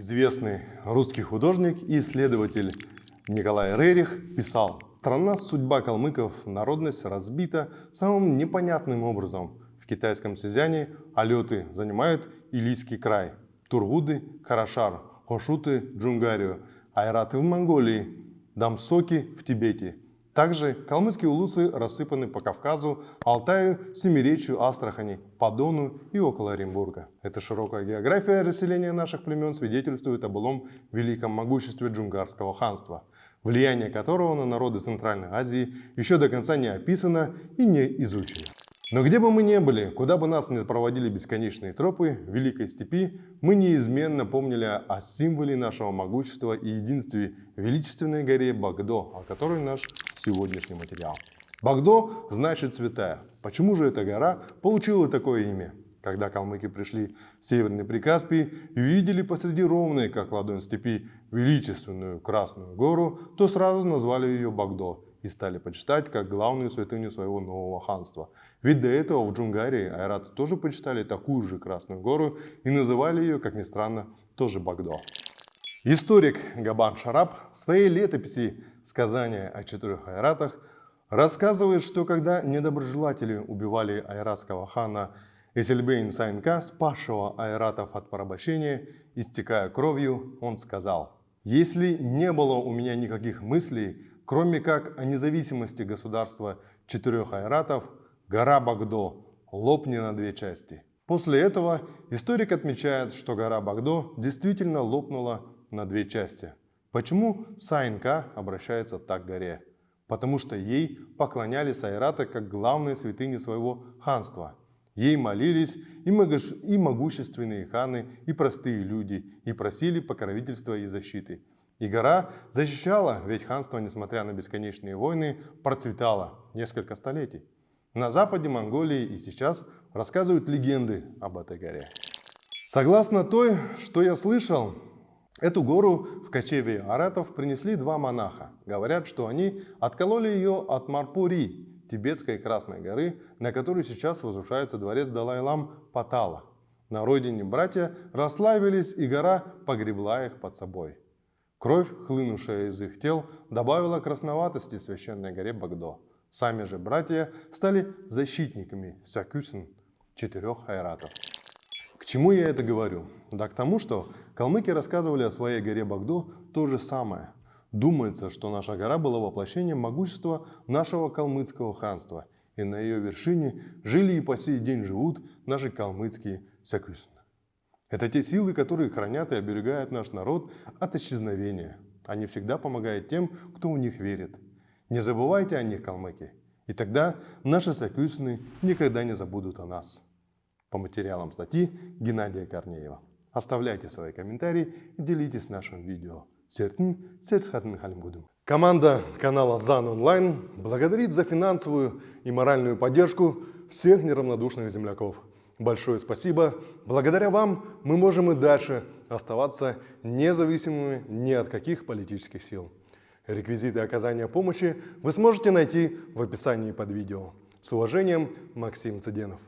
Известный русский художник и исследователь Николай Рерих писал, «Страна судьба калмыков, народность разбита самым непонятным образом. В китайском Сизяне алеты занимают Илийский край, Тургуды – Карашар, Хошуты – Джунгарию, Айраты в Монголии, Дамсоки в Тибете. Также калмыцкие улусы рассыпаны по Кавказу, Алтаю, Семиречью, Астрахани, по Дону и около Оренбурга. Эта широкая география расселения наших племен свидетельствует о былом великом могуществе джунгарского ханства, влияние которого на народы Центральной Азии еще до конца не описано и не изучено. Но где бы мы ни были, куда бы нас ни проводили бесконечные тропы Великой Степи, мы неизменно помнили о символе нашего могущества и единстве величественной горе Багдо, о которой наш сегодняшний материал. Багдо значит святая. Почему же эта гора получила такое имя? Когда калмыки пришли в Северный Прикаспий и видели посреди ровной, как ладонь степи, величественную Красную гору, то сразу назвали ее Багдо и стали почитать как главную святыню своего нового ханства. Ведь до этого в Джунгарии айраты тоже почитали такую же Красную гору и называли ее, как ни странно, тоже Багдо. Историк Габан Шараб в своей летописи «Сказания о четырех айратах» рассказывает, что когда недоброжелатели убивали айратского хана Эсельбейн Сайнка, спасшего айратов от порабощения, истекая кровью, он сказал, «Если не было у меня никаких мыслей, Кроме как о независимости государства четырех айратов, гора Багдо лопни на две части. После этого историк отмечает, что гора Багдо действительно лопнула на две части. Почему Сайнка обращается так к горе? Потому что ей поклонялись айраты как главной святыне своего ханства. Ей молились и могущественные ханы, и простые люди, и просили покровительства и защиты. И гора защищала, ведь ханство, несмотря на бесконечные войны, процветало несколько столетий. На западе Монголии и сейчас рассказывают легенды об этой горе. Согласно той, что я слышал, эту гору в кочеве аратов принесли два монаха. Говорят, что они откололи ее от Марпури, тибетской Красной горы, на которой сейчас возвышается дворец Далай-Лам Патала. На родине братья расслабились, и гора погребла их под собой. Кровь, хлынувшая из их тел, добавила красноватости священной горе Багдо. Сами же братья стали защитниками Сякюсен, четырех айратов. К чему я это говорю? Да к тому, что калмыки рассказывали о своей горе Багдо то же самое. Думается, что наша гора была воплощением могущества нашего калмыцкого ханства, и на ее вершине жили и по сей день живут наши калмыцкие Сякюсен. Это те силы, которые хранят и оберегают наш народ от исчезновения. Они всегда помогают тем, кто в них верит. Не забывайте о них, калмыки, и тогда наши сокюсны никогда не забудут о нас. По материалам статьи Геннадия Корнеева. Оставляйте свои комментарии и делитесь нашим видео. Команда канала ЗАН Онлайн благодарит за финансовую и моральную поддержку всех неравнодушных земляков. Большое спасибо. Благодаря вам мы можем и дальше оставаться независимыми ни от каких политических сил. Реквизиты оказания помощи вы сможете найти в описании под видео. С уважением, Максим Цыденов.